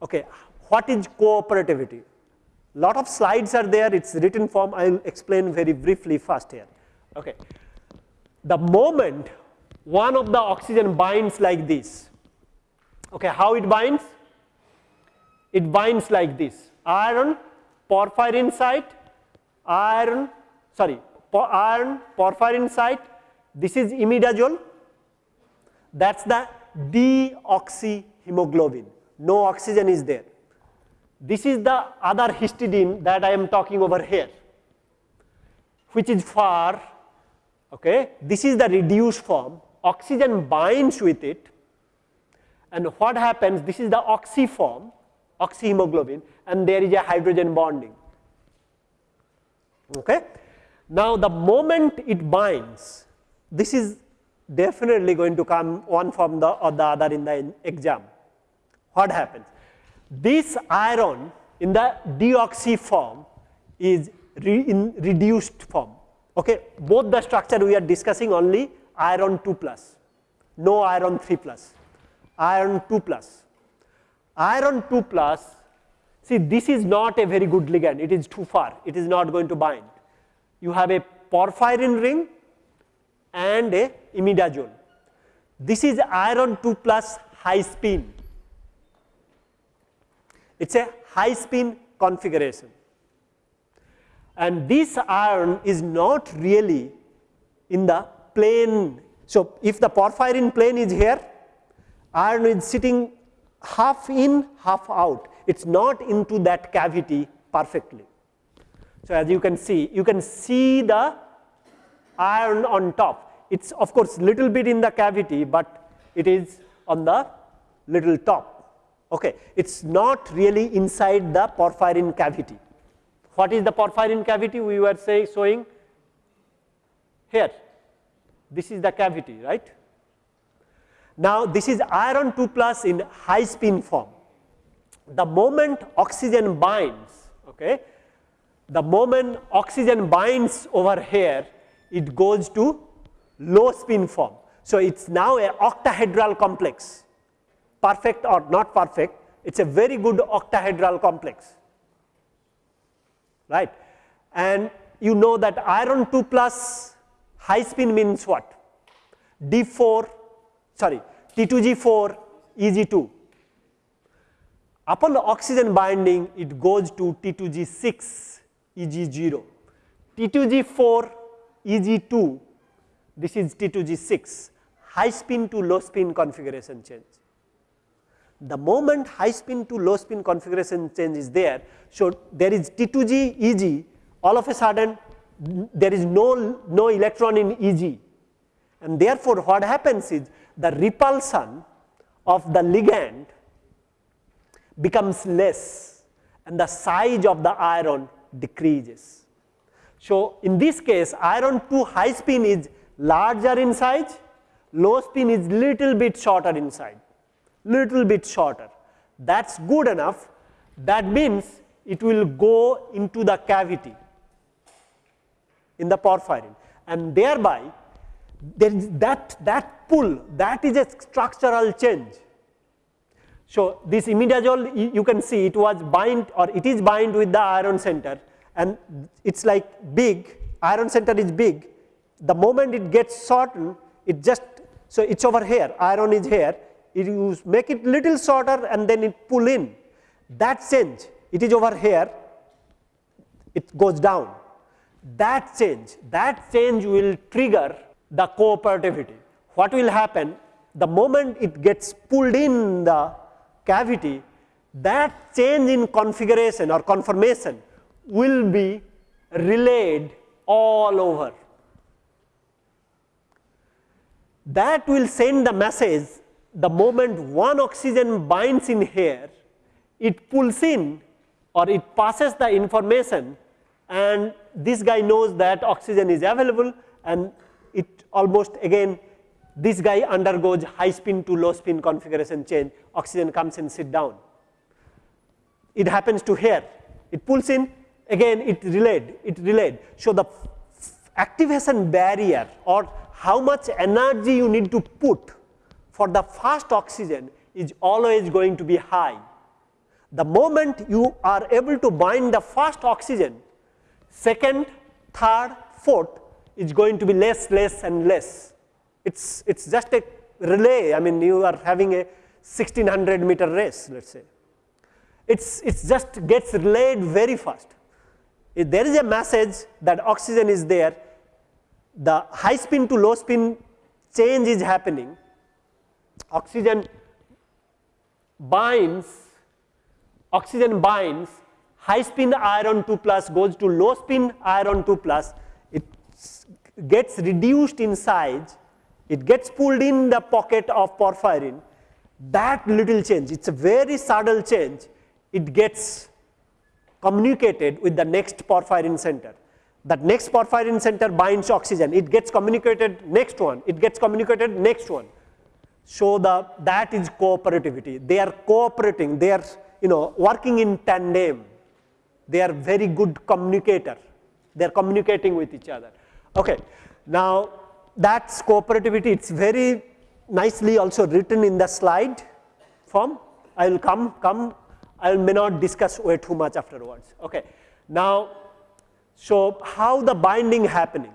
Okay, what is cooperativity? Lot of slides are there, it's written form, I will explain very briefly first here. Okay. The moment one of the oxygen binds like this, okay, how it binds? It binds like this, iron, porphyrin site, iron, sorry, iron, porphyrin site, this is imidazole, that is the deoxyhemoglobin. No oxygen is there. This is the other histidine that I am talking over here, which is far, okay. This is the reduced form, oxygen binds with it. And what happens, this is the oxy form, oxyhemoglobin and there is a hydrogen bonding, okay. Now the moment it binds, this is definitely going to come one from the or the other in the exam what happens? This iron in the deoxy form is re in reduced form. Okay. Both the structure we are discussing only iron 2 plus, no iron 3 plus, iron 2 plus. Iron 2 plus, see this is not a very good ligand, it is too far, it is not going to bind. You have a porphyrin ring and a imidazole. This is iron 2 plus high spin it is a high spin configuration. And this iron is not really in the plane. So, if the porphyrin plane is here, iron is sitting half in, half out. It is not into that cavity perfectly. So, as you can see, you can see the iron on top. It is of course, little bit in the cavity, but it is on the little top. Okay. It is not really inside the porphyrin cavity. What is the porphyrin cavity we were saying showing here? This is the cavity, right. Now, this is iron 2 plus in high spin form. The moment oxygen binds, okay, the moment oxygen binds over here, it goes to low spin form. So, it is now a octahedral complex perfect or not perfect, it is a very good octahedral complex, right. And you know that iron 2 plus high spin means what? D4, sorry, T2G4, EG2. Upon the oxygen binding, it goes to T2G6, EG0. T2G4, EG2, this is T2G6, high spin to low spin configuration change the moment high spin to low spin configuration change is there. So, there is T2G Eg all of a sudden there is no, no electron in Eg and therefore, what happens is the repulsion of the ligand becomes less and the size of the iron decreases. So, in this case iron 2 high spin is larger in size, low spin is little bit shorter in size little bit shorter. That is good enough. That means it will go into the cavity in the porphyrin and thereby there is that, that pull that is a structural change. So, this imidazole you can see it was bind or it is bind with the iron center and it is like big iron center is big. The moment it gets shortened it just so it is over here iron is here. It you make it little shorter and then it pull in. That change it is over here it goes down. That change that change will trigger the cooperativity what will happen? The moment it gets pulled in the cavity that change in configuration or conformation will be relayed all over. That will send the message the moment one oxygen binds in here, it pulls in or it passes the information and this guy knows that oxygen is available and it almost again this guy undergoes high spin to low spin configuration change, oxygen comes and sit down. it happens to here. It pulls in, again it relayed, it relayed. So, the activation barrier or how much energy you need to put for the fast oxygen is always going to be high. The moment you are able to bind the fast oxygen, second, third, fourth is going to be less, less and less. It's, it's just a relay, I mean you are having a 1600 meter race let us say. It's, it's just gets relayed very fast. If there is a message that oxygen is there, the high spin to low spin change is happening, oxygen binds, oxygen binds, high spin iron 2 plus goes to low spin iron 2 plus, it gets reduced in size, it gets pulled in the pocket of porphyrin, that little change, it is a very subtle change, it gets communicated with the next porphyrin center. That next porphyrin center binds oxygen, it gets communicated next one, it gets communicated next one. So, the that is cooperativity, they are cooperating, they are you know working in tandem, they are very good communicator, they are communicating with each other. Okay. Now, that is cooperativity, it is very nicely also written in the slide form. I will come, come, I may not discuss way too much afterwards. Okay. Now, so how the binding happening?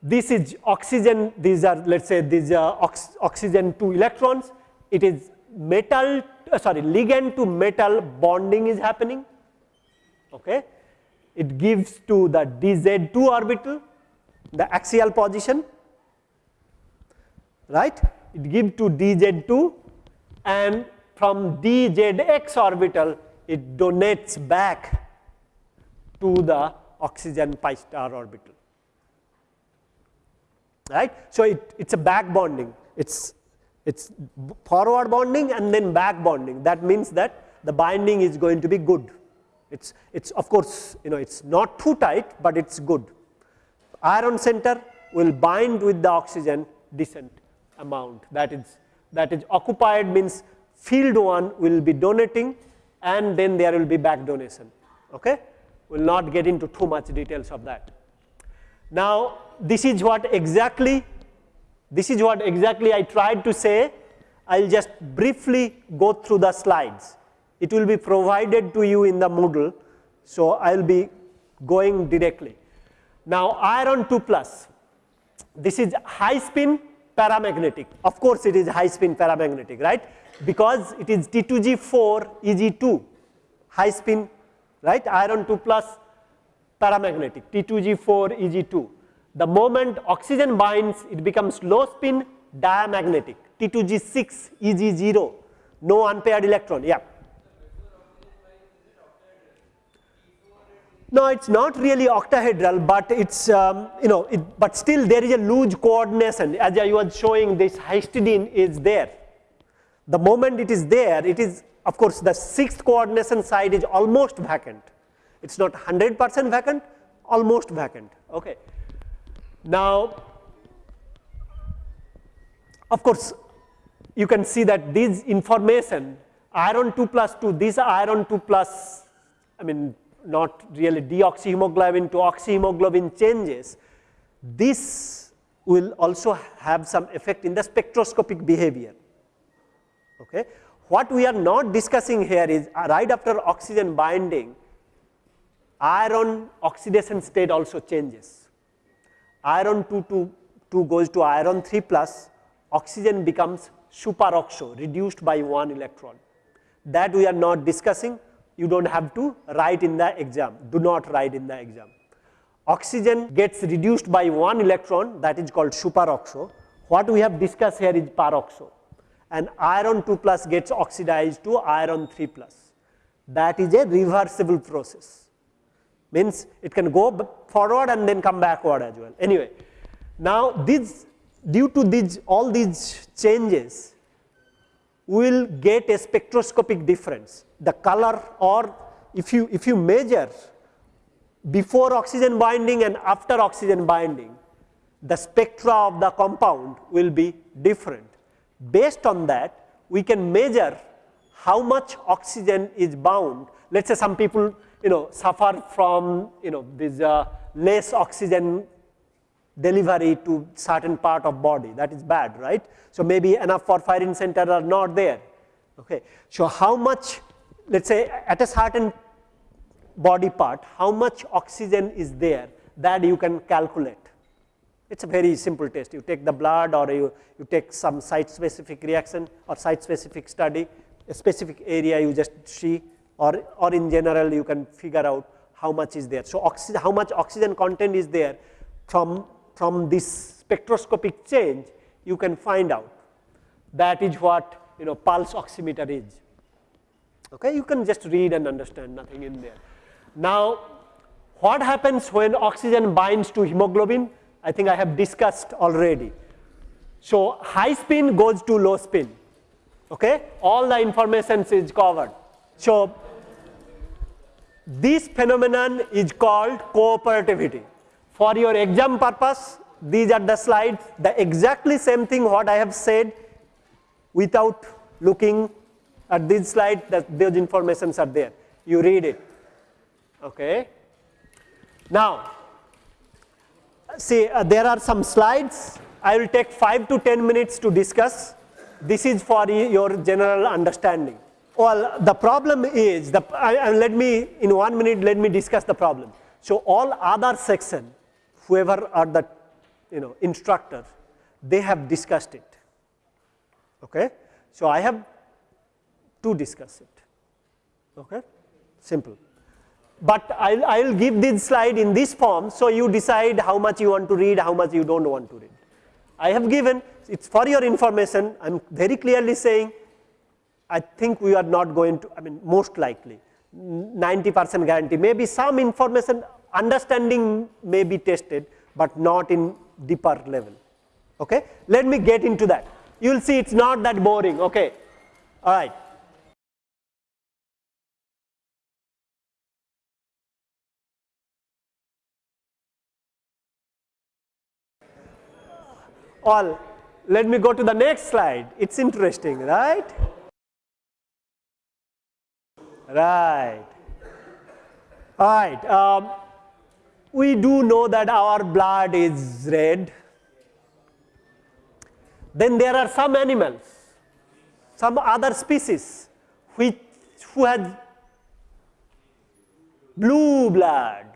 This is oxygen, these are let us say these are ox oxygen 2 electrons, it is metal, uh, sorry ligand to metal bonding is happening. Okay. It gives to the dz2 orbital the axial position right? It gives to dz2 and from dzx orbital it donates back to the oxygen pi star orbital right. So, it is a back bonding. It is it is forward bonding and then back bonding. That means that the binding is going to be good. It is it is of course you know it is not too tight, but it is good iron center will bind with the oxygen decent amount. That is that is occupied means field 1 will be donating and then there will be back donation. Okay? We will not get into too much details of that. Now this is what exactly this is what exactly I tried to say. I will just briefly go through the slides. It will be provided to you in the Moodle so I will be going directly now iron 2 plus this is high spin paramagnetic. Of course, it is high spin paramagnetic, right? Because it is T2G4 Eg2 high spin, right? Iron 2 plus paramagnetic T2G4 Eg2. The moment oxygen binds, it becomes low spin diamagnetic T2G6 Eg0, no unpaired electron. Yeah. No, it is not really octahedral, but it is um, you know, it, but still there is a loose coordination as I was showing this histidine is there. The moment it is there, it is of course the sixth coordination side is almost vacant. It is not 100 percent vacant, almost vacant. Okay. Now, of course, you can see that this information iron 2 plus 2, this iron 2 plus, I mean not really deoxyhemoglobin to oxyhemoglobin changes, this will also have some effect in the spectroscopic behavior. Okay. What we are not discussing here is uh, right after oxygen binding, iron oxidation state also changes. Iron 2 to 2 goes to iron 3 plus, oxygen becomes superoxo reduced by one electron. That we are not discussing, you do not have to write in the exam, do not write in the exam. Oxygen gets reduced by one electron that is called superoxo. What we have discussed here is peroxo and iron 2 plus gets oxidized to iron 3 plus. That is a reversible process, means it can go forward and then come backward as well. Anyway, now this due to these all these changes will get a spectroscopic difference. The color or if you, if you measure before oxygen binding and after oxygen binding, the spectra of the compound will be different. Based on that, we can measure how much oxygen is bound. Let us say some people you know suffer from you know this uh, less oxygen delivery to certain part of body that is bad right. So, maybe enough porphyrin center are not there. Okay. So, how much let us say at a certain body part how much oxygen is there that you can calculate. It is a very simple test you take the blood or you, you take some site specific reaction or site specific study a specific area you just see or, or in general you can figure out how much is there. So, how much oxygen content is there from, from this spectroscopic change you can find out that is what you know pulse oximeter is. Okay, you can just read and understand nothing in there. Now, what happens when oxygen binds to hemoglobin? I think I have discussed already. So, high spin goes to low spin, okay? all the information is covered. So, this phenomenon is called cooperativity. For your exam purpose, these are the slides, the exactly same thing what I have said without looking at this slide, that those informations are there. You read it. Okay. Now, see uh, there are some slides. I will take 5 to 10 minutes to discuss. This is for your general understanding. Well, the problem is, the, uh, let me, in one minute, let me discuss the problem. So, all other section, whoever are the you know, instructors, they have discussed it. Okay? So, I have to discuss it. Okay? Simple. But I will I will give this slide in this form, so you decide how much you want to read, how much you do not want to read. I have given, it is for your information, I am very clearly saying I think we are not going to, I mean most likely 90 percent guarantee, maybe some information understanding may be tested, but not in deeper level. Okay? Let me get into that. You will see it is not that boring. Okay? All right. All. Let me go to the next slide. It's interesting, right? Right. All right. Um, we do know that our blood is red. Then there are some animals, some other species which who has blue blood.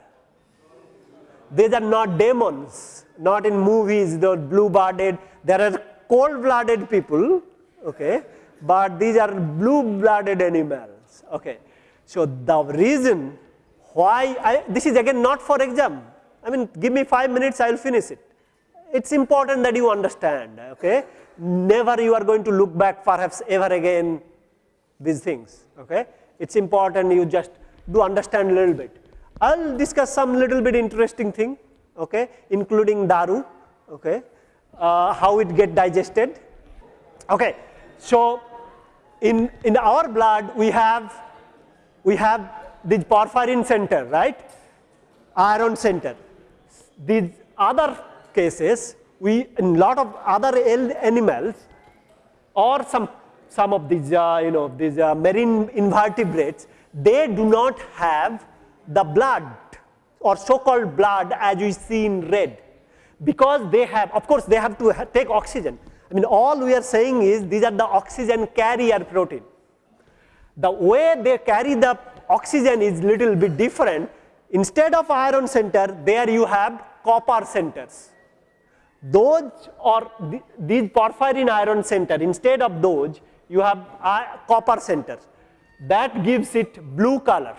These are not demons, not in movies, the blue blooded. There are cold blooded people, okay, but these are blue blooded animals. Okay. So, the reason why I, this is again not for exam, I mean give me 5 minutes I will finish it. It is important that you understand, okay. Never you are going to look back perhaps ever again these things, okay. It is important you just do understand a little bit. I will discuss some little bit interesting thing, okay, including daru, okay, uh, how it get digested. Okay. So, in, in our blood we have, we have this porphyrin center, right, iron center. These other cases, we in lot of other animals or some, some of these, uh, you know, these uh, marine invertebrates, they do not have the blood or so called blood as we see in red because they have, of course, they have to take oxygen I mean all we are saying is these are the oxygen carrier protein. The way they carry the oxygen is little bit different. Instead of iron center, there you have copper centers. Those or th these porphyrin iron center, instead of those, you have uh, copper centers. That gives it blue color.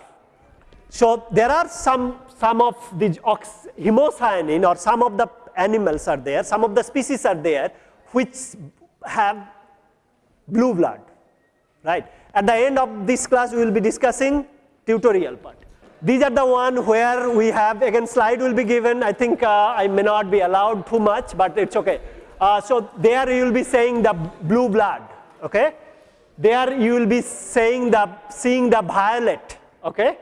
So there are some, some of these hemocyanin or some of the animals are there, some of the species are there which have blue blood, right. At the end of this class, we will be discussing tutorial part. These are the one where we have again slide will be given. I think uh, I may not be allowed too much, but it's okay. Uh, so there you will be saying the blue blood, okay. There you will be saying the seeing the violet, okay,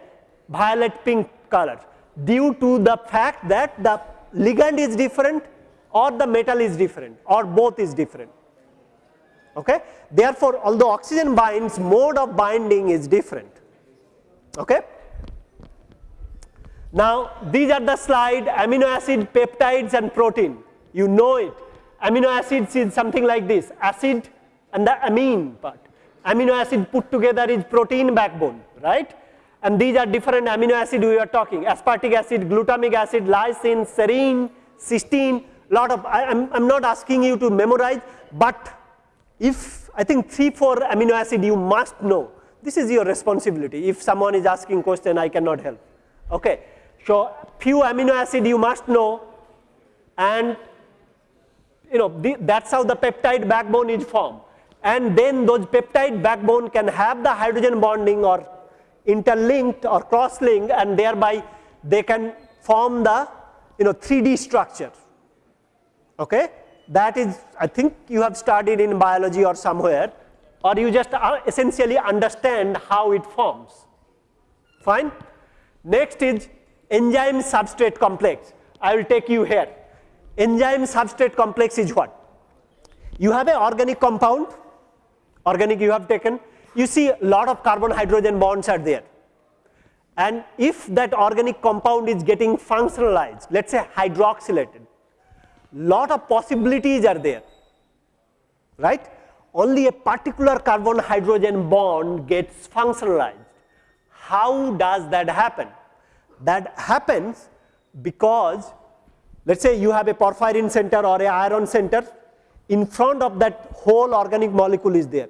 violet pink color due to the fact that the ligand is different or the metal is different or both is different. Okay? Therefore, although oxygen binds, mode of binding is different. Okay? Now, these are the slide amino acid, peptides and protein. You know it. Amino acids is something like this, acid and the amine part. Amino acid put together is protein backbone, right? And these are different amino acid we are talking, aspartic acid, glutamic acid, lysine, serine, cysteine, lot of, I, am I'm, not asking you to memorize, but if I think 3, 4 amino acid you must know, this is your responsibility. If someone is asking question, I cannot help. Okay. So, few amino acid you must know and you know the, that's how the peptide backbone is formed and then those peptide backbone can have the hydrogen bonding or interlinked or cross-linked and thereby they can form the you know 3D structure. Okay? That is I think you have studied in biology or somewhere or you just uh, essentially understand how it forms. Fine? Next is enzyme substrate complex. I will take you here. Enzyme substrate complex is what? You have an organic compound, organic you have taken, you see a lot of carbon hydrogen bonds are there. And if that organic compound is getting functionalized, let us say hydroxylated, lot of possibilities are there, right? Only a particular carbon hydrogen bond gets functionalized. How does that happen? That happens because let us say you have a porphyrin center or a iron center, in front of that whole organic molecule is there.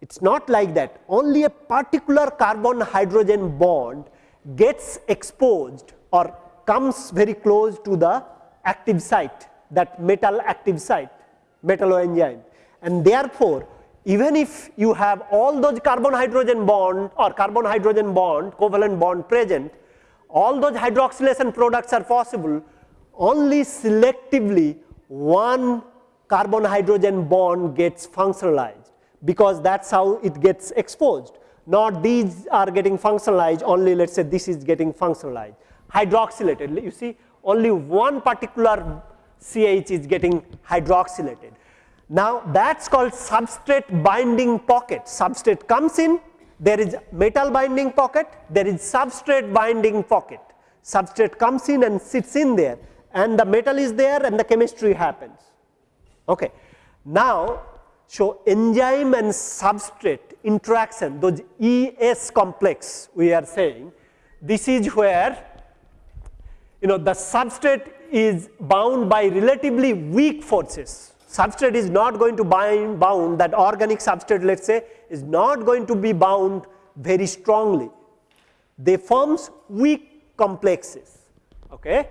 It is not like that, only a particular carbon hydrogen bond gets exposed or comes very close to the active site, that metal active site, metalloenzyme. And therefore, even if you have all those carbon hydrogen bond or carbon hydrogen bond, covalent bond present, all those hydroxylation products are possible, only selectively one carbon hydrogen bond gets functionalized because that is how it gets exposed. Not these are getting functionalized, only let us say this is getting functionalized. Hydroxylated, you see only one particular CH is getting hydroxylated. Now that is called substrate binding pocket. Substrate comes in, there is metal binding pocket, there is substrate binding pocket. Substrate comes in and sits in there and the metal is there and the chemistry happens. Okay. Now so, enzyme and substrate interaction, those ES complex we are saying, this is where you know the substrate is bound by relatively weak forces. Substrate is not going to bind bound that organic substrate let us say is not going to be bound very strongly. They forms weak complexes. Okay.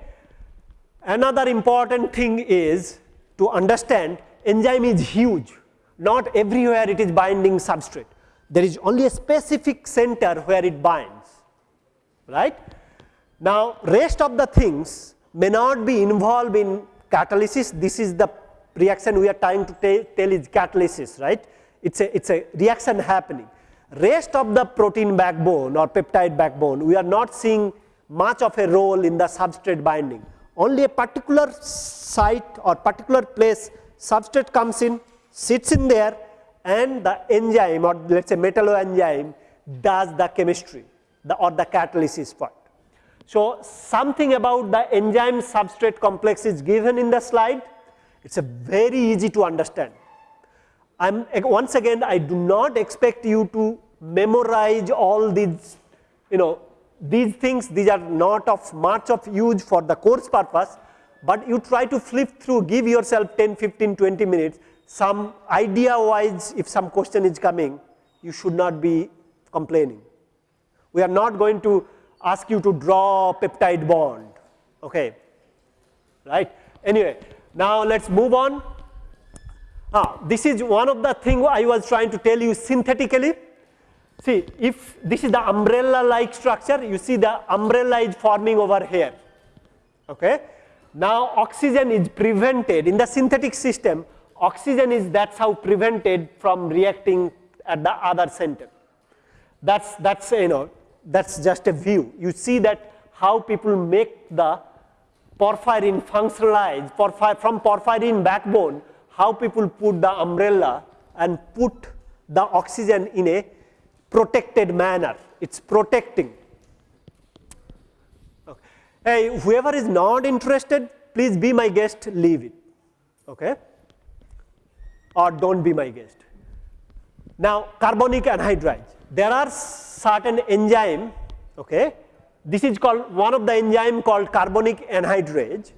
Another important thing is to understand enzyme is huge not everywhere it is binding substrate. There is only a specific center where it binds, right. Now, rest of the things may not be involved in catalysis. This is the reaction we are trying to tell is catalysis, right. It is a, it's a reaction happening. Rest of the protein backbone or peptide backbone, we are not seeing much of a role in the substrate binding. Only a particular site or particular place substrate comes in, sits in there and the enzyme or let us say metalloenzyme does the chemistry the or the catalysis part. So, something about the enzyme substrate complex is given in the slide, it is a very easy to understand. I am once again I do not expect you to memorize all these you know these things these are not of much of use for the course purpose, but you try to flip through give yourself 10, 15, 20 minutes some idea wise if some question is coming you should not be complaining. We are not going to ask you to draw peptide bond okay right anyway now let's move on. Ah, this is one of the thing I was trying to tell you synthetically. See if this is the umbrella like structure you see the umbrella is forming over here. Okay? Now oxygen is prevented. In the synthetic system oxygen is that's how prevented from reacting at the other center. That's, that's, you know, that's just a view. You see that how people make the porphyrin functionalize porphyr, from porphyrin backbone, how people put the umbrella and put the oxygen in a protected manner. It is protecting. Okay. Hey, whoever is not interested, please be my guest, leave it. Okay? Or don't be my guest. Now, carbonic anhydrase. There are certain enzyme, okay? This is called one of the enzyme called carbonic anhydrase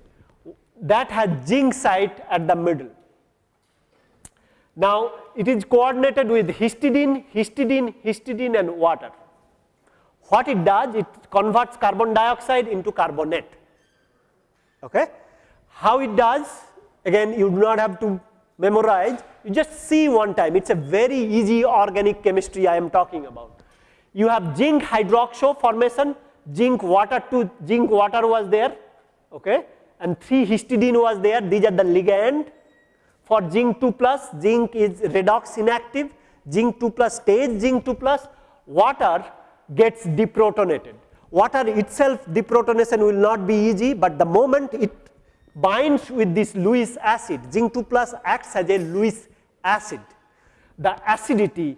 that has zinc site at the middle. Now, it is coordinated with histidine, histidine, histidine and water. What it does, it converts carbon dioxide into carbonate. Okay? How it does, again you do not have to memorize, you just see one time, it is a very easy organic chemistry I am talking about. You have zinc hydroxo formation, zinc water to zinc water was there, okay, and 3 histidine was there, these are the ligand. For zinc 2 plus, zinc is redox inactive, zinc 2 plus stays zinc 2 plus, water gets deprotonated. Water itself deprotonation will not be easy, but the moment it binds with this Lewis acid, zinc 2 plus acts as a Lewis acid. The acidity,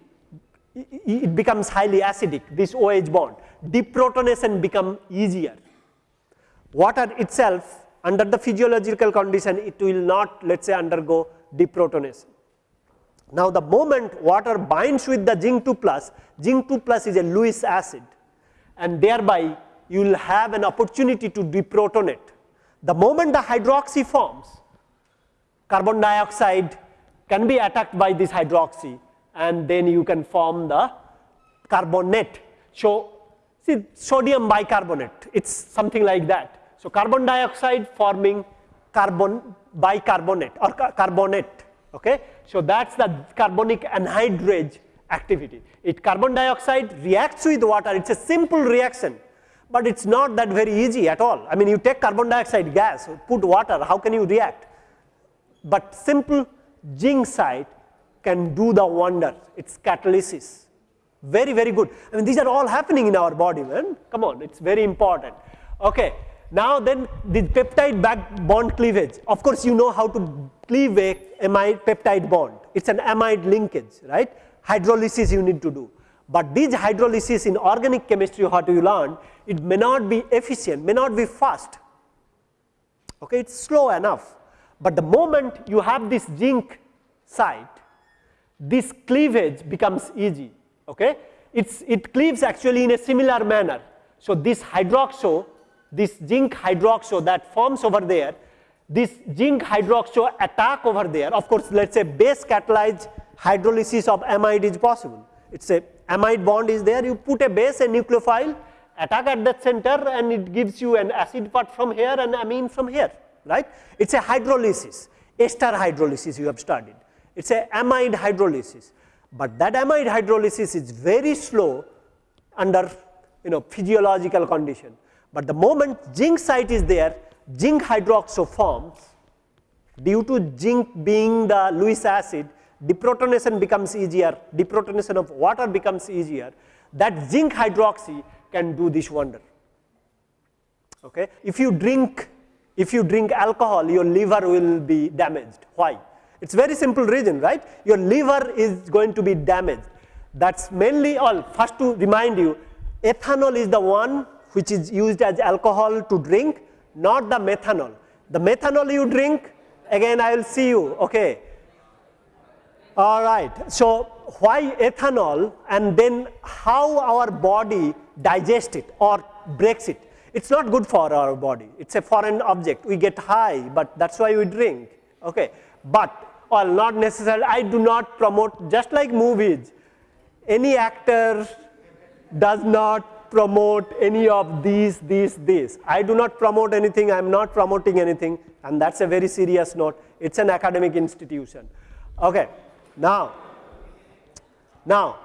it becomes highly acidic, this OH bond. Deprotonation become easier. Water itself under the physiological condition, it will not let us say undergo deprotonation. Now, the moment water binds with the zinc 2 plus, zinc 2 plus is a Lewis acid and thereby you will have an opportunity to deprotonate the moment the hydroxy forms, carbon dioxide can be attacked by this hydroxy and then you can form the carbonate. So, see sodium bicarbonate, it is something like that. So, carbon dioxide forming carbon bicarbonate or carbonate. Okay? So, that is the carbonic anhydrase activity. It carbon dioxide reacts with water, it is a simple reaction but it is not that very easy at all. I mean you take carbon dioxide gas, put water, how can you react? But simple zinc site can do the wonder, it is catalysis, very very good. I mean these are all happening in our body man, come on, it is very important. Okay. Now then the peptide back bond cleavage, of course you know how to cleave a amide peptide bond, it is an amide linkage, right, hydrolysis you need to do. But these hydrolysis in organic chemistry what you learn it may not be efficient, may not be fast, okay, it is slow enough. But the moment you have this zinc site, this cleavage becomes easy, okay. It's, it cleaves actually in a similar manner. So, this hydroxo, this zinc hydroxo that forms over there, this zinc hydroxo attack over there, of course, let us say base catalyzed hydrolysis of amide is possible. It is a amide bond is there, you put a base, a nucleophile, attack at that center and it gives you an acid part from here and amine from here, right. It is a hydrolysis, ester hydrolysis you have studied. It is a amide hydrolysis, but that amide hydrolysis is very slow under you know physiological condition. But the moment zinc site is there, zinc hydroxo forms due to zinc being the Lewis acid, deprotonation becomes easier, deprotonation of water becomes easier. That zinc hydroxy can do this wonder. Okay? If you drink, if you drink alcohol, your liver will be damaged. Why? It's very simple reason, right? Your liver is going to be damaged. That's mainly all. First to remind you, ethanol is the one which is used as alcohol to drink, not the methanol. The methanol you drink, again I will see you, okay. All right. So, why ethanol and then how our body digest it or breaks it. It is not good for our body, it is a foreign object, we get high, but that is why we drink, okay. But, well not necessarily, I do not promote, just like movies, any actor does not promote any of these, these, this. I do not promote anything, I am not promoting anything and that is a very serious note, it is an academic institution. Okay. Now, now,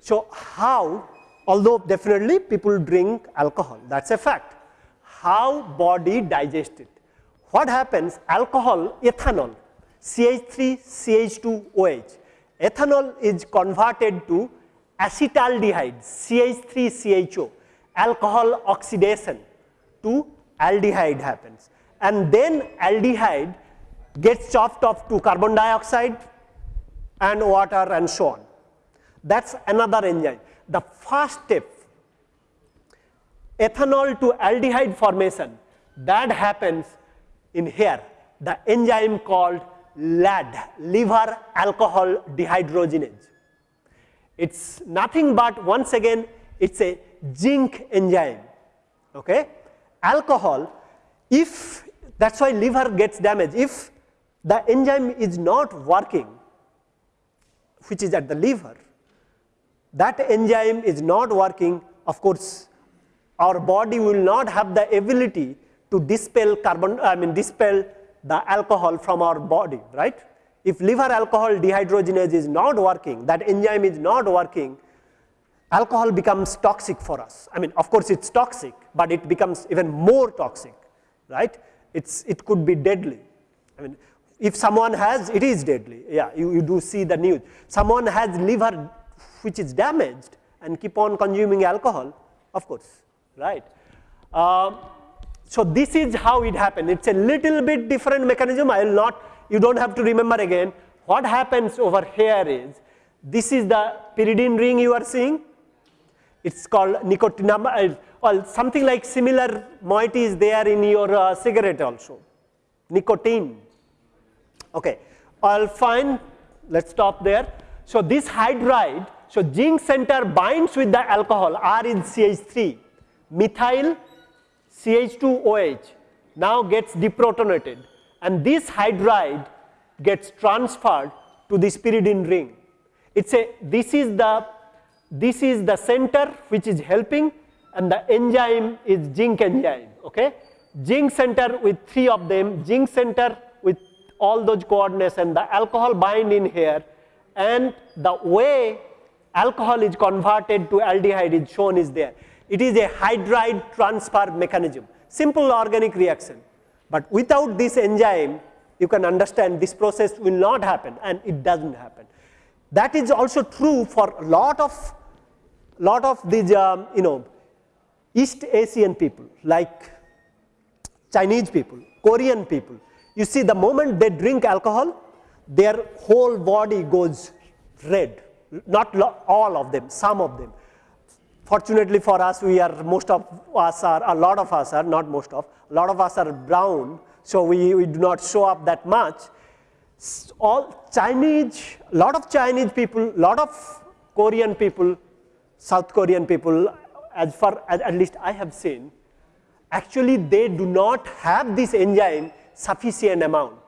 so how although definitely people drink alcohol that is a fact. How body digests it? What happens alcohol ethanol CH3 CH2OH ethanol is converted to acetaldehyde CH3CHO alcohol oxidation to aldehyde happens and then aldehyde gets chopped off to carbon dioxide and water and so on. That is another enzyme. The first step ethanol to aldehyde formation that happens in here the enzyme called LAD liver alcohol dehydrogenase. It is nothing but once again it is a zinc enzyme. Okay? Alcohol if that is why liver gets damaged if the enzyme is not working which is at the liver that enzyme is not working of course our body will not have the ability to dispel carbon I mean dispel the alcohol from our body, right. If liver alcohol dehydrogenase is not working, that enzyme is not working, alcohol becomes toxic for us. I mean, of course, it is toxic, but it becomes even more toxic, right. It's, it could be deadly. I mean, if someone has, it is deadly, yeah, you, you do see the news. Someone has liver which is damaged and keep on consuming alcohol, of course, right. Um, so this is how it happened. It's a little bit different mechanism. I will not, you don't have to remember again. What happens over here is, this is the pyridine ring you are seeing. It's called nicotinamide, well, something like similar moiety is there in your uh, cigarette also, nicotine. Okay, all fine, let's stop there. So this hydride, so zinc center binds with the alcohol, R is CH3, methyl CH2OH now gets deprotonated and this hydride gets transferred to the pyridine ring. It's a, this is the, this is the center which is helping and the enzyme is zinc enzyme, okay. Zinc center with three of them, zinc center with all those coordinates and the alcohol bind in here and the way alcohol is converted to aldehyde is shown is there. It is a hydride transfer mechanism, simple organic reaction. But without this enzyme, you can understand this process will not happen and it does not happen. That is also true for a lot of, lot of these, um, you know, East Asian people like Chinese people, Korean people. You see the moment they drink alcohol, their whole body goes red, not all of them, some of them. Fortunately for us, we are, most of us are, a lot of us are, not most of, a lot of us are brown, so we, we do not show up that much. All Chinese, a lot of Chinese people, a lot of Korean people, South Korean people, as far as at least I have seen, actually they do not have this enzyme sufficient amount.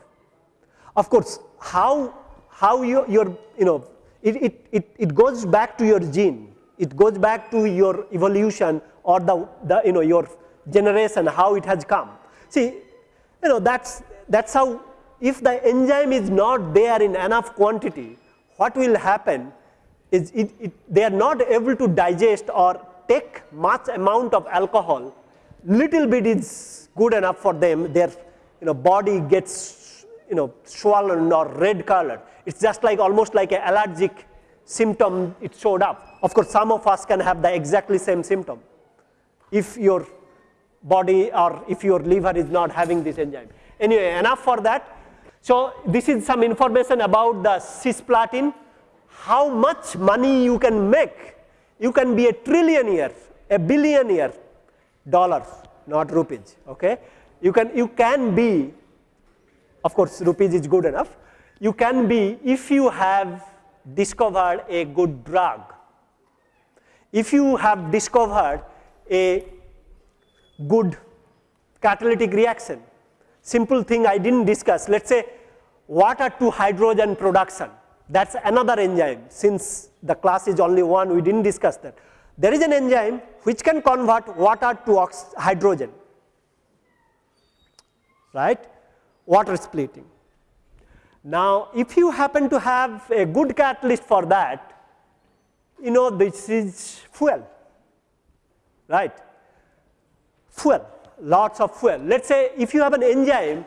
Of course, how, how you, your, you know, it, it, it, it goes back to your gene it goes back to your evolution or the, the you know your generation how it has come. See you know that's that's how if the enzyme is not there in enough quantity what will happen is it, it, they are not able to digest or take much amount of alcohol little bit is good enough for them their you know body gets you know swollen or red color it's just like almost like an allergic symptom it showed up. Of course, some of us can have the exactly same symptom if your body or if your liver is not having this enzyme. Anyway, enough for that. So, this is some information about the cisplatin, how much money you can make. You can be a trillionaire, a billionaire dollars, not rupees, okay. You can, you can be, of course, rupees is good enough. You can be, if you have discovered a good drug, if you have discovered a good catalytic reaction, simple thing I did not discuss, let us say water to hydrogen production, that is another enzyme, since the class is only one we did not discuss that. There is an enzyme which can convert water to hydrogen, right, water splitting. Now, if you happen to have a good catalyst for that, you know this is fuel, right? Fuel, lots of fuel. Let us say if you have an enzyme,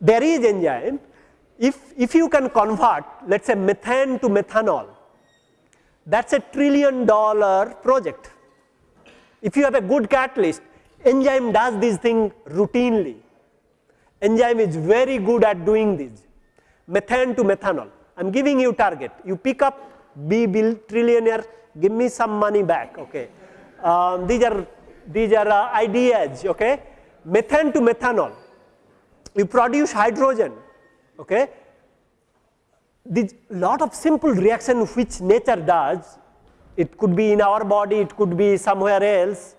there is enzyme, if, if you can convert let us say methane to methanol, that is a trillion dollar project. If you have a good catalyst, enzyme does this thing routinely. Enzyme is very good at doing this methane to methanol. I'm giving you target. You pick up, be bill trillionaire, give me some money back. Okay, um, these are these are uh, ideas. Okay, methane to methanol. You produce hydrogen. Okay, this lot of simple reaction which nature does. It could be in our body, it could be somewhere else.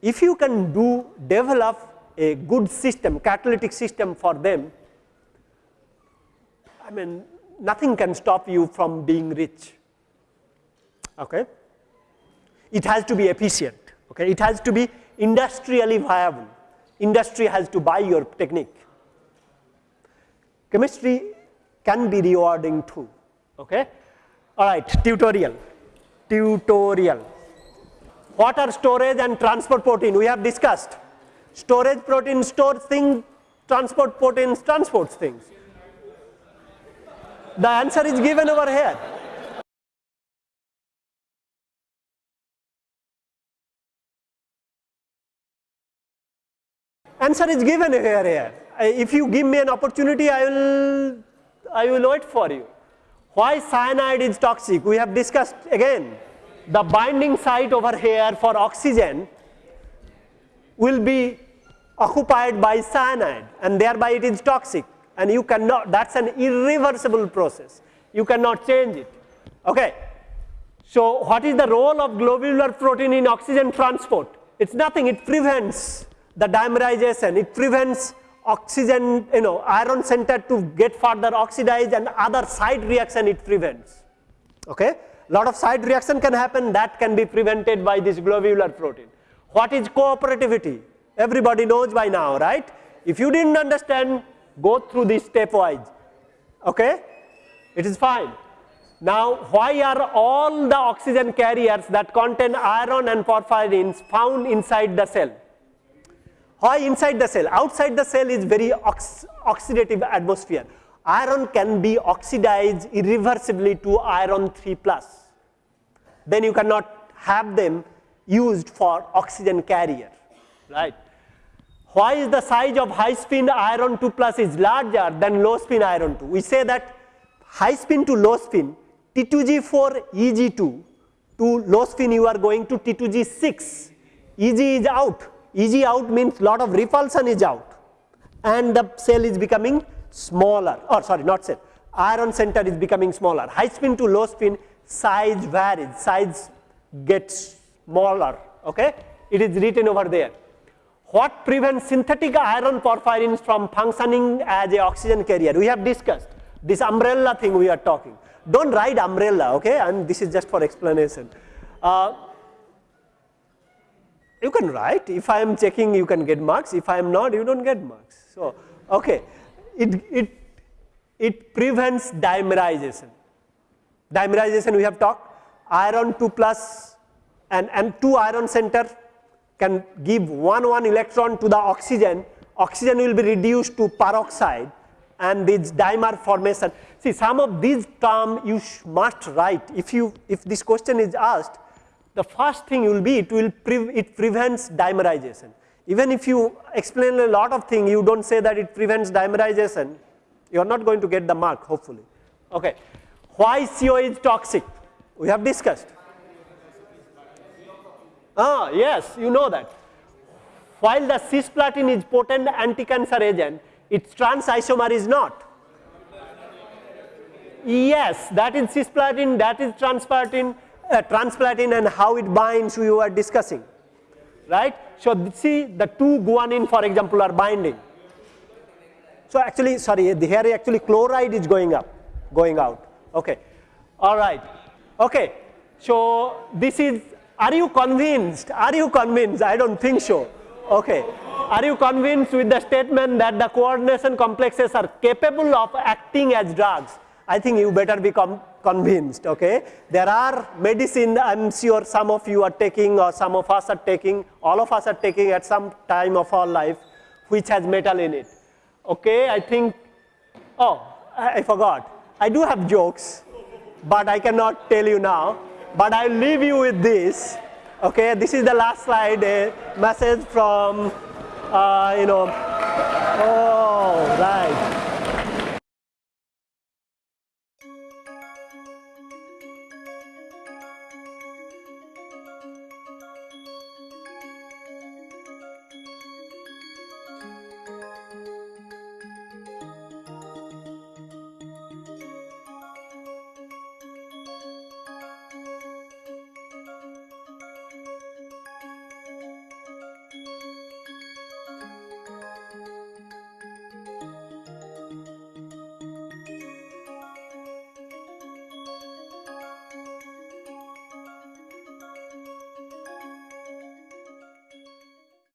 If you can do develop a good system, catalytic system for them, I mean, nothing can stop you from being rich. Okay? It has to be efficient. Okay? It has to be industrially viable. Industry has to buy your technique. Chemistry can be rewarding too. Okay? All right, tutorial. Tutorial. Water storage and transport protein we have discussed. Storage protein stores things, transport proteins transports things. The answer is given over here. Answer is given here, here. Uh, if you give me an opportunity, I will, I will wait for you. Why cyanide is toxic? We have discussed again. The binding site over here for oxygen will be occupied by cyanide and thereby it is toxic and you cannot, that's an irreversible process. You cannot change it. Okay. So what is the role of globular protein in oxygen transport? It's nothing, it prevents the dimerization, it prevents oxygen, you know, iron center to get further oxidized and other side reaction it prevents. Okay. Lot of side reaction can happen that can be prevented by this globular protein. What is cooperativity? Everybody knows by now, right? If you didn't understand, go through this stepwise. Okay? It is fine. Now, why are all the oxygen carriers that contain iron and porphyrins found inside the cell? Why inside the cell? Outside the cell is very ox oxidative atmosphere. Iron can be oxidized irreversibly to iron 3 plus. Then you cannot have them used for oxygen carrier, right? Why is the size of high spin iron 2 plus is larger than low spin iron 2? We say that high spin to low spin T2G4 EG2 to low spin you are going to T2G6 EG is out. EG out means lot of repulsion is out. And the cell is becoming smaller. Or sorry not cell. Iron center is becoming smaller. High spin to low spin size varies. Size gets smaller. Okay? It is written over there what prevents synthetic iron porphyrins from functioning as a oxygen carrier? We have discussed this umbrella thing we are talking. Don't write umbrella, okay? And this is just for explanation. Uh, you can write. If I am checking, you can get marks. If I am not, you don't get marks. So, okay. It, it, it prevents dimerization. Dimerization we have talked. Iron 2 plus and, m2 iron center can give one one electron to the oxygen, oxygen will be reduced to peroxide and this dimer formation. See some of these term you must write if you if this question is asked the first thing will be it will pre it prevents dimerization. Even if you explain a lot of things you don't say that it prevents dimerization you are not going to get the mark hopefully. Okay. Why CO is toxic? We have discussed. Ah, yes, you know that. While the cisplatin is potent anti-cancer agent, its trans isomer is not. Yes, that is cisplatin, that is transplatin, uh, transplatin and how it binds we were discussing, right? So see the two guanine for example are binding. So actually, sorry, the here actually chloride is going up, going out. Okay, all right. Okay, so this is are you convinced? Are you convinced? I don't think so. Okay. Are you convinced with the statement that the coordination complexes are capable of acting as drugs? I think you better be convinced, okay? There are medicine, I'm sure some of you are taking or some of us are taking, all of us are taking at some time of our life, which has metal in it. Okay, I think, oh, I, I forgot. I do have jokes, but I cannot tell you now. But I'll leave you with this. Okay, this is the last slide, a message from, uh, you know, oh, right.